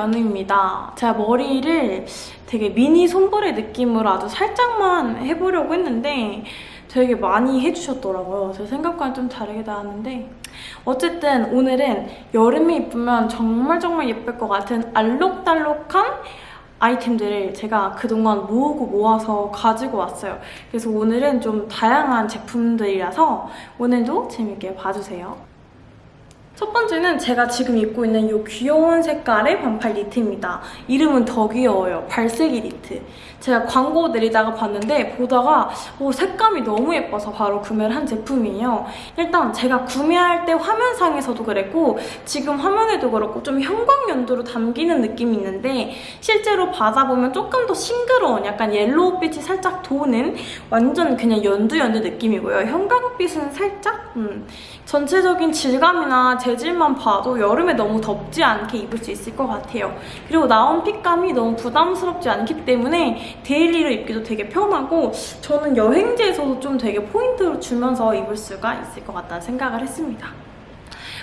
연우입니다. 제가 머리를 되게 미니 손볼의 느낌으로 아주 살짝만 해보려고 했는데 되게 많이 해주셨더라고요. 제 생각과는 좀 다르게 나왔는데 어쨌든 오늘은 여름에 입으면 정말 정말 예쁠 것 같은 알록달록한 아이템들을 제가 그동안 모으고 모아서 가지고 왔어요. 그래서 오늘은 좀 다양한 제품들이라서 오늘도 재밌게 봐주세요. 첫 번째는 제가 지금 입고 있는 이 귀여운 색깔의 반팔 니트입니다. 이름은 더 귀여워요. 발색이 니트. 제가 광고 내리다가 봤는데 보다가 오, 색감이 너무 예뻐서 바로 구매를 한 제품이에요. 일단 제가 구매할 때 화면상에서도 그랬고 지금 화면에도 그렇고 좀 형광연두로 담기는 느낌이 있는데 실제로 받아보면 조금 더 싱그러운 약간 옐로우빛이 살짝 도는 완전 그냥 연두 연두 느낌이고요. 형광빛은 살짝 음, 전체적인 질감이나 재질만 봐도 여름에 너무 덥지 않게 입을 수 있을 것 같아요. 그리고 나온 fit감이 너무 부담스럽지 않기 때문에 daily로 입기도 되게 편하고 저는 여행지에서도 좀 되게 포인트를 주면서 입을 수가 있을 것 같다는 생각을 했습니다.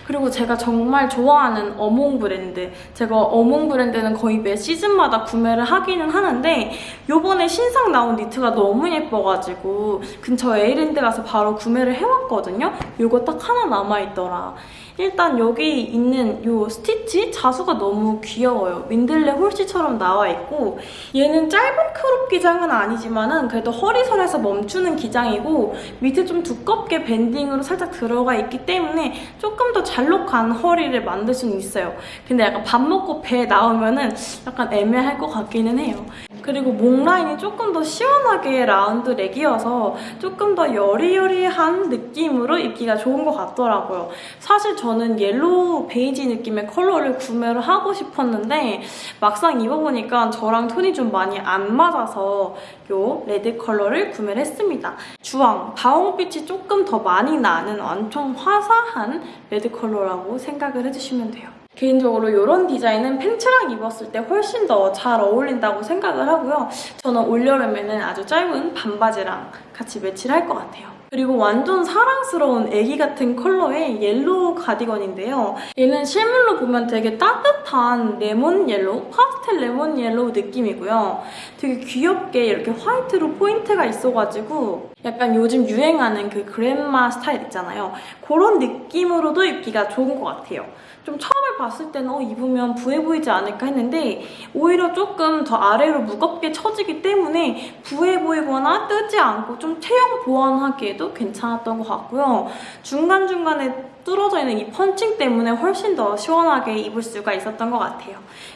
그리고 제가 정말 좋아하는 어몽 브랜드 제가 어몽 브랜드는 거의 매 시즌마다 구매를 하기는 하는데 요번에 신상 나온 니트가 너무 예뻐가지고 근처 에이랜드 가서 바로 구매를 해왔거든요 요거 딱 하나 남아있더라 일단 여기 있는 요 스티치 자수가 너무 귀여워요. 민들레 홀씨처럼 나와 있고 얘는 짧은 crop 기장은 아니지만 은 그래도 허리선에서 멈추는 기장이고 밑에 좀 두껍게 banding으로 살짝 들어가 있기 때문에 조금 더 잘록한 허리를 만들 수는 있어요. 근데 약간 밥 먹고 배 나오면 은 약간 애매할 것 같기는 해요. 그리고 목 라인이 조금 더 시원하게 round neck이어서 조금 더 여리여리한 느낌으로 입기가 좋은 것 같더라고요. 사실 저는 yellow 베이지 느낌의 컬러를 구매를 하고 싶었는데 막상 입어보니까 저랑 톤이 좀 많이 안 맞아서 이 red 컬러를 구매를 했습니다. 주황, 다홍빛이 조금 더 많이 나는 완전 화사한 red 컬러라고 생각을 해주시면 돼요. 개인적으로 이런 디자인은 팬츠랑 입었을 때 훨씬 더 잘 어울린다고 생각을 하고요. 저는 올여름에는 아주 짧은 반바지랑 같이 매치를 할 것 같아요. 그리고 완전 사랑스러운 애기 같은 컬러의 yellow 가디건인데요. 얘는 실물로 보면 되게 따뜻한 레몬 yellow, 파스텔 레몬 yellow 느낌이고요. 되게 귀엽게 이렇게 화이트로 포인트가 있어가지고 약간 요즘 유행하는 그 그랜마 스타일 있잖아요. 그런 느낌으로도 입기가 좋은 것 같아요. 좀 처음에 봤을 때는 어, 입으면 부해 보이지 않을까 했는데 오히려 조금 더 아래로 무겁게 처지기 때문에 부해 보이거나 뜨지 않고 좀 체형 보완하기에도 괜찮았던 것 같고요. 중간중간에 뚫어져 있는 이 펀칭 때문에 훨씬 더 시원하게 입을 수가 있었던 것 같아요.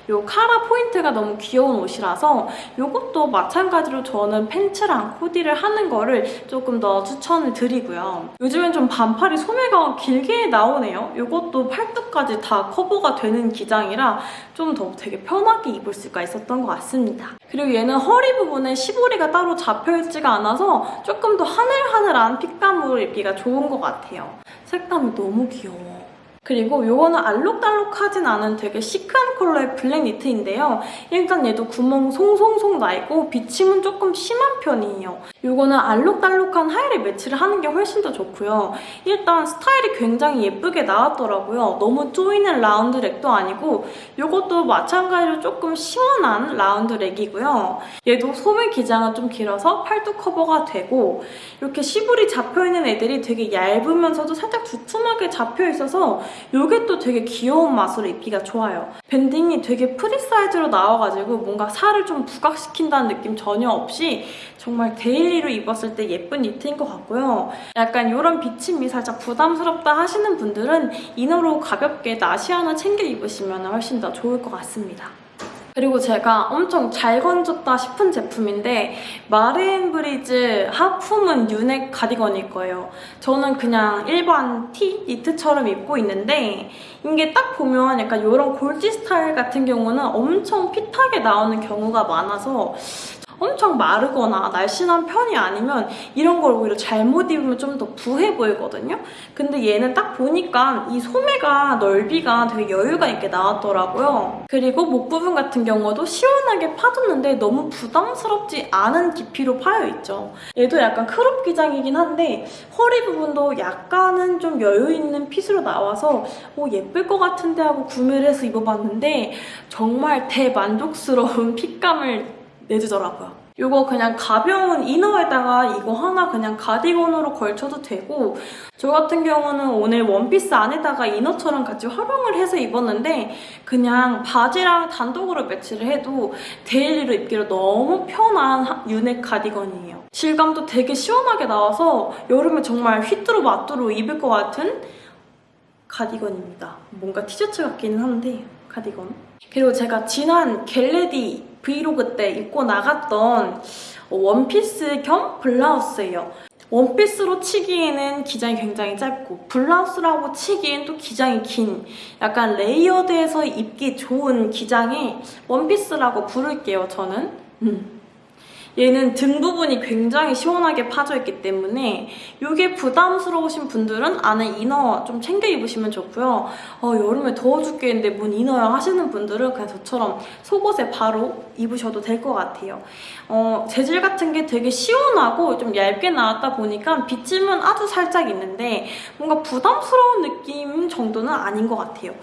이 카라 포인트가 너무 귀여운 옷이라서 이것도 마찬가지로 저는 팬츠랑 코디를 하는 거를 조금 더 추천을 드리고요. 요즘엔 좀 반팔이 소매가 길게 나오네요. 이것도 팔뚝까지 다 커버가 되는 기장이라 좀 더 되게 편하게 입을 수가 있었던 것 같습니다. 그리고 얘는 허리 부분에 시보리가 따로 잡혀있지가 않아서 조금 더 하늘하늘한 fit감으로 입기가 좋은 것 같아요. 색감이 너무 귀여워. 그리고 이거는 알록달록하진 않은 되게 시크한 컬러의 black 니트인데요. 일단 얘도 구멍 송송송 나 있고 비침은 조금 심한 편이에요. 이거는 알록달록한 하의를 매치를 하는 게 훨씬 더 좋고요. 일단 스타일이 굉장히 예쁘게 나왔더라고요. 너무 쪼이는 round neck도 아니고 이것도 마찬가지로 조금 시원한 round neck이고요. 얘도 소매 기장은 좀 길어서 팔뚝 커버가 되고 이렇게 시보리 잡혀있는 애들이 되게 얇으면서도 살짝 두툼하게 잡혀있어서 이게 또 되게 귀여운 맛으로 입기가 좋아요. banding이 되게 프리 사이즈로 나와가지고 뭔가 살을 좀 부각시킨다는 느낌 전혀 없이 정말 daily로 입었을 때 예쁜 니트인 것 같고요. 약간 이런 비침이 살짝 부담스럽다 하시는 분들은 inner로 가볍게 나시 하나 챙겨 입으시면 훨씬 더 좋을 것 같습니다. 그리고 제가 엄청 잘 건졌다 싶은 제품인데 마르앤브리즈 하품은 U-neck 가디건일 거예요. 저는 그냥 일반 티, 니트처럼 입고 있는데 이게 딱 보면 약간 이런 골지 스타일 같은 경우는 엄청 fit하게 나오는 경우가 많아서 엄청 마르거나 날씬한 편이 아니면 이런 걸 오히려 잘못 입으면 좀 더 부해 보이거든요. 근데 얘는 딱 보니까 이 소매가 넓이가 되게 여유가 있게 나왔더라고요. 그리고 목 부분 같은 경우도 시원하게 파졌는데 너무 부담스럽지 않은 깊이로 파여 있죠. 얘도 약간 crop 기장이긴 한데 허리 부분도 약간은 좀 여유 있는 fit으로 나와서 오 예쁠 것 같은데 하고 구매를 해서 입어봤는데 정말 대만족스러운 fit감을 내주더라고요. 이거 그냥 가벼운 inner에다가 이거 하나 그냥 가디건으로 걸쳐도 되고 저 같은 경우는 오늘 원피스 안에다가 inner처럼 같이 활용을 해서 입었는데 그냥 바지랑 단독으로 매치를 해도 daily로 입기로 너무 편한 하- U-neck 가디건이에요. 질감도 되게 시원하게 나와서 여름에 정말 휘뚜루 마뚜루 입을 것 같은 가디건입니다. 뭔가 티셔츠 같기는 한데 가디건. 그리고 제가 지난 get ready vlog 때 입고 나갔던 원피스 겸 블라우스예요. 원피스로 치기에는 기장이 굉장히 짧고 블라우스라고 치기엔 또 기장이 긴 약간 layered해서 입기 좋은 기장의 원피스라고 부를게요, 저는. 음. 얘는 등 부분이 굉장히 시원하게 파져 있기 때문에 이게 부담스러우신 분들은 안에 이너 좀 챙겨 입으시면 좋고요. 어, 여름에 더워 죽겠는데 뭔 이너야 하시는 분들은 그냥 저처럼 속옷에 바로 입으셔도 될 것 같아요. 어, 재질 같은 게 되게 시원하고 좀 얇게 나왔다 보니까 비침은 아주 살짝 있는데 뭔가 부담스러운 느낌 정도는 아닌 것 같아요.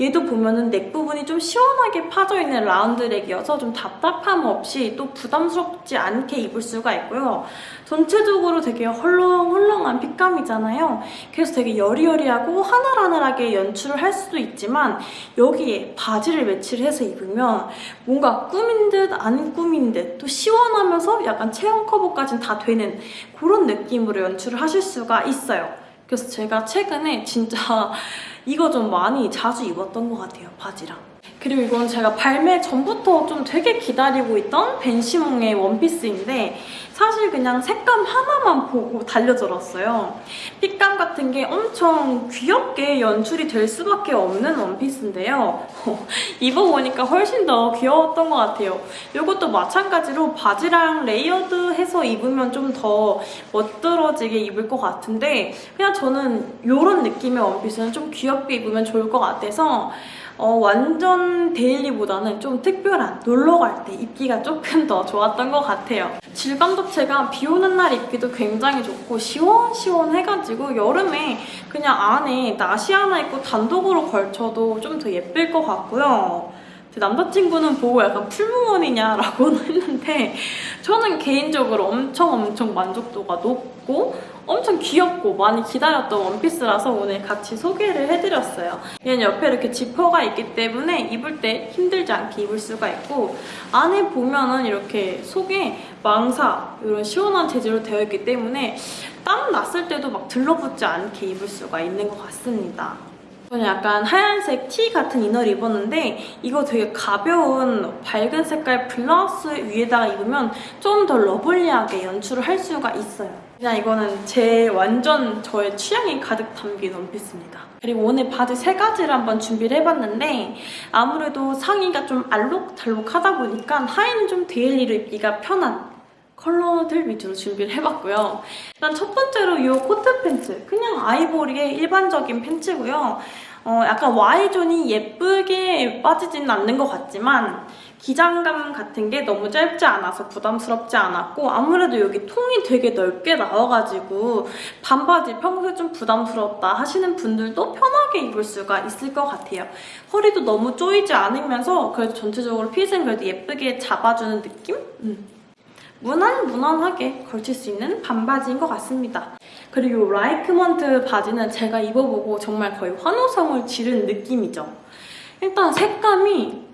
얘도 보면은 넥 부분이 좀 시원하게 파져 있는 라운드 렉이어서 좀 답답함 없이 또 부담스럽지 않게 입을 수가 있고요. 전체적으로 되게 헐렁헐렁한 핏감이잖아요. 그래서 되게 여리여리하고 하늘하늘하게 연출을 할 수도 있지만 여기에 바지를 매치를 해서 입으면 뭔가 꾸민 듯 안 꾸민 듯 또 시원하면서 약간 체형 커버까지는 다 되는 그런 느낌으로 연출을 하실 수가 있어요. 그래서 제가 최근에 진짜 이거 좀 많이 자주 입었던 것 같아요, 바지랑. 그리고 이건 제가 발매 전부터 좀 되게 기다리고 있던 벤시몽의 원피스인데 사실 그냥 색감 하나만 보고 달려들었어요. fit감 같은 게 엄청 귀엽게 연출이 될 수밖에 없는 원피스인데요. 입어보니까 훨씬 더 귀여웠던 것 같아요. 이것도 마찬가지로 바지랑 layered해서 입으면 좀 더 멋들어지게 입을 것 같은데 그냥 저는 이런 느낌의 원피스는 좀 귀엽게 입으면 좋을 것 같아서 어, 완전 daily보다는 좀 특별한 놀러 갈 때 입기가 조금 더 좋았던 것 같아요. 질감 자체가 비 오는 날 입기도 굉장히 좋고 시원시원해가지고 여름에 그냥 안에 나시 하나 입고 단독으로 걸쳐도 좀 더 예쁠 것 같고요. 제 남자친구는 보고 약간 풀무원이냐라고는 했는데 저는 개인적으로 엄청 엄청 만족도가 높고 엄청 귀엽고 많이 기다렸던 원피스라서 오늘 같이 소개를 해드렸어요. 얘는 옆에 이렇게 지퍼가 있기 때문에 입을 때 힘들지 않게 입을 수가 있고 안에 보면은 이렇게 속에 망사 이런 시원한 재질로 되어 있기 때문에 땀 났을 때도 막 들러붙지 않게 입을 수가 있는 것 같습니다. 저는 약간 하얀색 티 같은 inner를 입었는데 이거 되게 가벼운 밝은 색깔 블라우스 위에다가 입으면 좀 더 lovely하게 연출을 할 수가 있어요. 그냥 이거는 제 완전 저의 취향이 가득 담긴 원피스입니다. 그리고 오늘 바지 세 가지를 한번 준비를 해봤는데 아무래도 상의가 좀 알록달록하다 보니까 하의는 좀 daily로 입기가 편한 컬러들 위주로 준비를 해봤고요. 일단 첫 번째로 이 cotton 팬츠. 그냥 아이보리의 일반적인 팬츠고요. 어, 약간 Y존이 예쁘게 빠지지는 않는 것 같지만 기장감 같은 게 너무 짧지 않아서 부담스럽지 않았고 아무래도 여기 통이 되게 넓게 나와가지고 반바지 평소에 좀 부담스럽다 하시는 분들도 편하게 입을 수가 있을 것 같아요. 허리도 너무 조이지 않으면서 그래도 전체적으로 fit은 그래도 예쁘게 잡아주는 느낌? 음. 무난무난하게 걸칠 수 있는 반바지인 것 같습니다. 그리고 라이크먼트 바지는 제가 입어보고 정말 거의 환호성을 지른 느낌이죠. 일단 색감이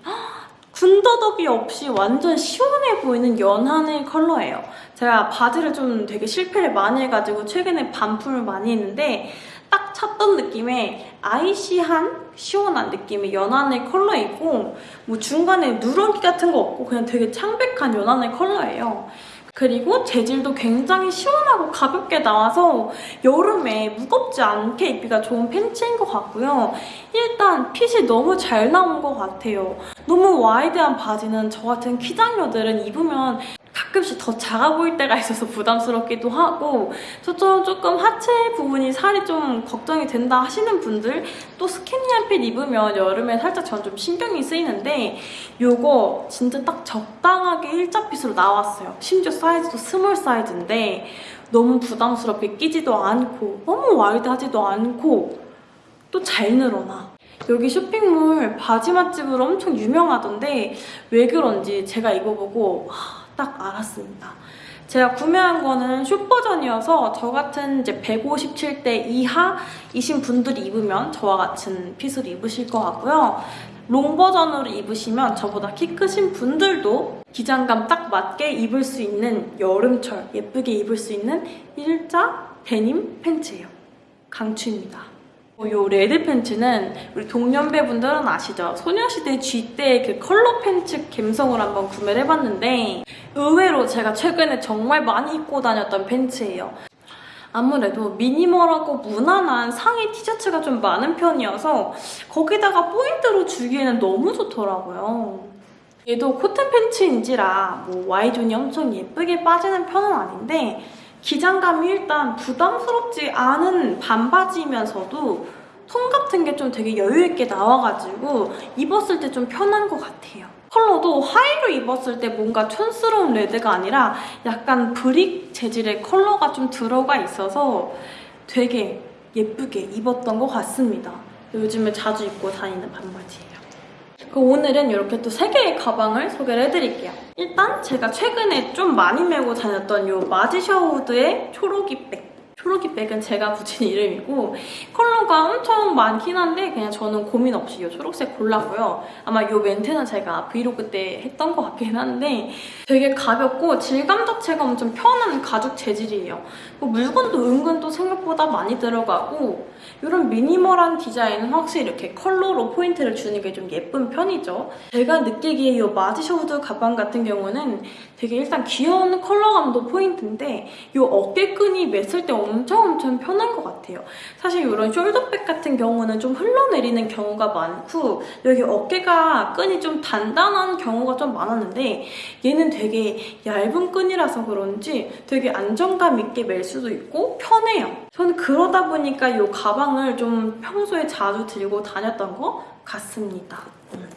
군더더기 없이 완전 시원해 보이는 연하의 컬러예요. 제가 바지를 좀 되게 실패를 많이 해가지고 최근에 반품을 많이 했는데 딱 찾던 느낌의 아이시한 시원한 느낌의 연한의 컬러이고 뭐 중간에 누런기 같은 거 없고 그냥 되게 창백한 연한의 컬러예요. 그리고 재질도 굉장히 시원하고 가볍게 나와서 여름에 무겁지 않게 입기가 좋은 팬츠인 것 같고요. 일단 핏이 너무 잘 나온 것 같아요. 너무 와이드한 바지는 저 같은 키장녀들은 입으면 가끔씩 더 작아 보일 때가 있어서 부담스럽기도 하고 저처럼 조금 하체 부분이 살이 좀 걱정이 된다 하시는 분들 또 skinny한 fit 입으면 여름에 살짝 전 좀 신경이 쓰이는데 요거 진짜 딱 적당하게 일자 fit으로 나왔어요. 심지어 사이즈도 small 사이즈인데 너무 부담스럽게 끼지도 않고 너무 wide하지도 않고 또 잘 늘어나. 여기 쇼핑몰 바지 맛집으로 엄청 유명하던데 왜 그런지 제가 입어보고 딱 알았습니다. 제가 구매한 거는 숏 버전이어서 저 같은 이제 157대 이하이신 분들이 입으면 저와 같은 fit으로 입으실 것 같고요. long 버전으로 입으시면 저보다 키 크신 분들도 기장감 딱 맞게 입을 수 있는 여름철 예쁘게 입을 수 있는 일자 데님 팬츠예요. 강추입니다. 이 red 팬츠는 우리 동년배분들은 아시죠? 소녀시대 Gee 때 그 컬러 팬츠 감성을 한번 구매를 해봤는데 의외로 제가 최근에 정말 많이 입고 다녔던 팬츠예요. 아무래도 minimal하고 무난한 상의 티셔츠가 좀 많은 편이어서 거기다가 포인트로 주기에는 너무 좋더라고요. 얘도 cotton 팬츠인지라 뭐 Y존이 엄청 예쁘게 빠지는 편은 아닌데 기장감이 일단 부담스럽지 않은 반바지면서도 통 같은 게 좀 되게 여유있게 나와가지고 입었을 때 좀 편한 것 같아요. 컬러도 하의로 입었을 때 뭔가 촌스러운 red가 아니라 약간 brick 재질의 컬러가 좀 들어가 있어서 되게 예쁘게 입었던 것 같습니다. 요즘에 자주 입고 다니는 반바지예요. 그 오늘은 이렇게 또세 개의 가방을 소개를 해드릴게요. 일단 제가 최근에 좀 많이 메고 다녔던 이 마지샤우드의 초록이 백. 초록이 백은 제가 붙인 이름이고 컬러가 엄청 많긴 한데 그냥 저는 고민 없이 이 초록색 골랐고요. 아마 이 멘트는 제가 브이로그 때 했던 것 같긴 한데 되게 가볍고 질감 자체가 엄청 편한 가죽 재질이에요. 뭐 물건도 은근 또 생각보다 많이 들어가고 이런 minimal한 디자인은 확실히 이렇게 컬러로 포인트를 주는 게 좀 예쁜 편이죠. 제가 느끼기에 이 Marge Sherwood 가방 같은 경우는 되게 일단 귀여운 컬러감도 포인트인데 이 어깨끈이 맸을 때 엄청 엄청 편한 것 같아요. 사실 이런 숄더백 같은 경우는 좀 흘러내리는 경우가 많고 여기 어깨가 끈이 좀 단단한 경우가 좀 많았는데 얘는 되게 얇은 끈이라서 그런지 되게 안정감 있게 멜 수도 있고 편해요. 저는 그러다 보니까 이 가방을 좀 평소에 자주 들고 다녔던 것 같습니다. 음.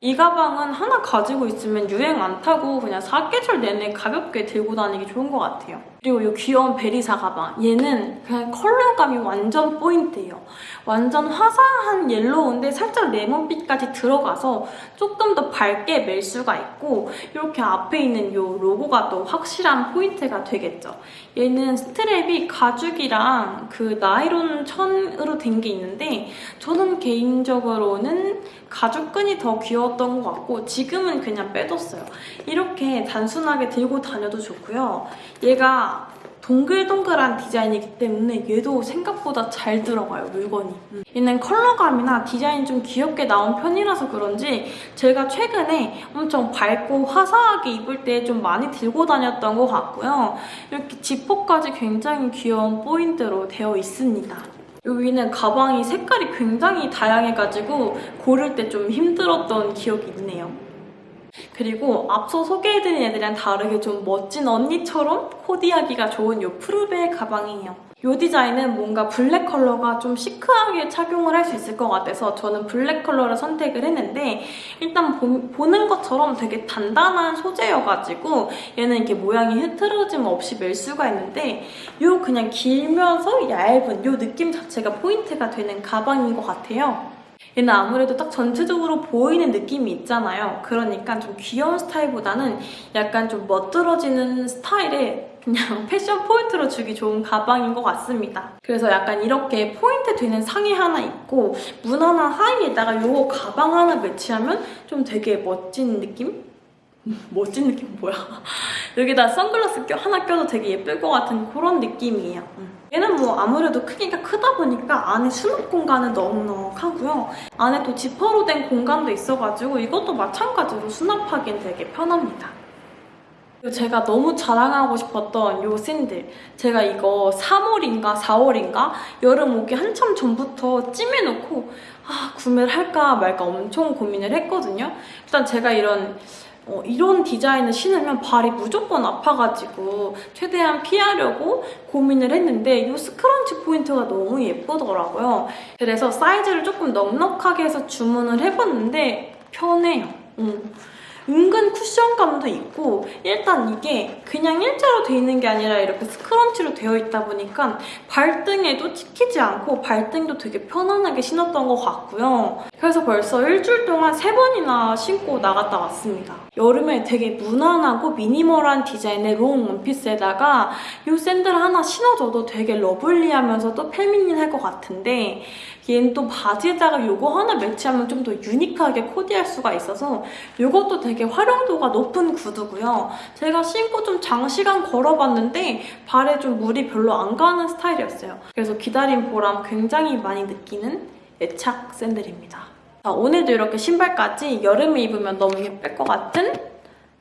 이 가방은 하나 가지고 있으면 유행 안 타고 그냥 사계절 내내 가볍게 들고 다니기 좋은 것 같아요. 그리고 이 귀여운 베리사 가방. 얘는 그냥 컬러감이 완전 포인트예요. 완전 화사한 옐로우인데 살짝 레몬빛까지 들어가서 조금 더 밝게 멜 수가 있고 이렇게 앞에 있는 이 로고가 또 확실한 포인트가 되겠죠. 얘는 strap이 가죽이랑 그 나이론 천으로 된 게 있는데 저는 개인적으로는 가죽끈이 더 귀여웠던 것 같고 지금은 그냥 빼뒀어요. 이렇게 단순하게 들고 다녀도 좋고요. 얘가 동글동글한 디자인이기 때문에 얘도 생각보다 잘 들어가요, 물건이. 음. 얘는 컬러감이나 디자인 좀 귀엽게 나온 편이라서 그런지 제가 최근에 엄청 밝고 화사하게 입을 때 좀 많이 들고 다녔던 것 같고요. 이렇게 지퍼까지 굉장히 귀여운 포인트로 되어 있습니다. 여기는 가방이 색깔이 굉장히 다양해가지고 고를 때 좀 힘들었던 기억이 있네요. 그리고 앞서 소개해드린 애들이랑 다르게 좀 멋진 언니처럼 코디하기가 좋은 이 프루베 가방이에요. 이 디자인은 뭔가 black 컬러가 좀 chic하게 착용을 할 수 있을 것 같아서 저는 black 컬러를 선택을 했는데 일단 보, 는 것처럼 되게 단단한 소재여가지고 얘는 이렇게 모양이 흐트러짐 없이 멜 수가 있는데 이 그냥 길면서 얇은 이 느낌 자체가 포인트가 되는 가방인 것 같아요. 얘는 아무래도 딱 전체적으로 보이는 느낌이 있잖아요. 그러니까 좀 귀여운 스타일보다는 약간 좀 멋들어지는 스타일의 그냥 패션 포인트로 주기 좋은 가방인 것 같습니다. 그래서 약간 이렇게 포인트 되는 상의 하나 입고 무난한 하의에다가 이 가방 하나 매치하면 좀 되게 멋진 느낌? 멋진 느낌 뭐야? 여기다 선글라스 하나 껴도 되게 예쁠 것 같은 그런 느낌이에요. 음. 얘는 뭐 아무래도 크기가 크다 보니까 안에 수납 공간은 넉넉하고요. 안에 또 지퍼로 된 공간도 있어가지고 이것도 마찬가지로 수납하기엔 되게 편합니다. 제가 너무 자랑하고 싶었던 요 샌들 제가 이거 3월인가 4월인가 여름 오기 한참 전부터 찜해놓고 아 구매를 할까 말까 엄청 고민을 했거든요. 일단 제가 이런 어, 이런 디자인을 신으면 발이 무조건 아파가지고 최대한 피하려고 고민을 했는데 이 scrunch 포인트가 너무 예쁘더라고요. 그래서 사이즈를 조금 넉넉하게 해서 주문을 해봤는데 편해요. 음. 은근 쿠션감도 있고 일단 이게 그냥 일자로 돼 있는 게 아니라 이렇게 scrunch로 되어 있다 보니까 발등에도 찍히지 않고 발등도 되게 편안하게 신었던 것 같고요. 그래서 벌써 일주일 동안 세 번이나 신고 나갔다 왔습니다. 여름에 되게 무난하고 minimal한 디자인의 long 원피스에다가 이 샌들 하나 신어줘도 되게 lovely하면서도 feminine할 것 같은데 얘는 또 바지에다가 이거 하나 매치하면 좀 더 unique하게 코디할 수가 있어서 이것도 되게 활용도가 높은 구두고요. 제가 신고 좀 장시간 걸어봤는데 발에 좀 무리 별로 안 가는 스타일이었어요. 그래서 기다린 보람 굉장히 많이 느끼는 애착 샌들입니다. 자, 오늘도 이렇게 신발까지 여름에 입으면 너무 예쁠 것 같은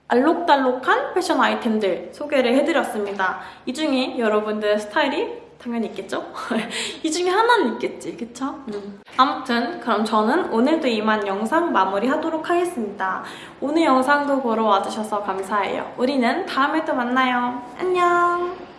알록달록한 패션 아이템들 소개를 해드렸습니다. 이 중에 여러분들 스타일이 당연히 있겠죠? 이 중에 하나는 있겠지, 그쵸? 음. 아무튼 그럼 저는 오늘도 이만 영상 마무리하도록 하겠습니다. 오늘 영상도 보러 와주셔서 감사해요. 우리는 다음에 또 만나요. 안녕!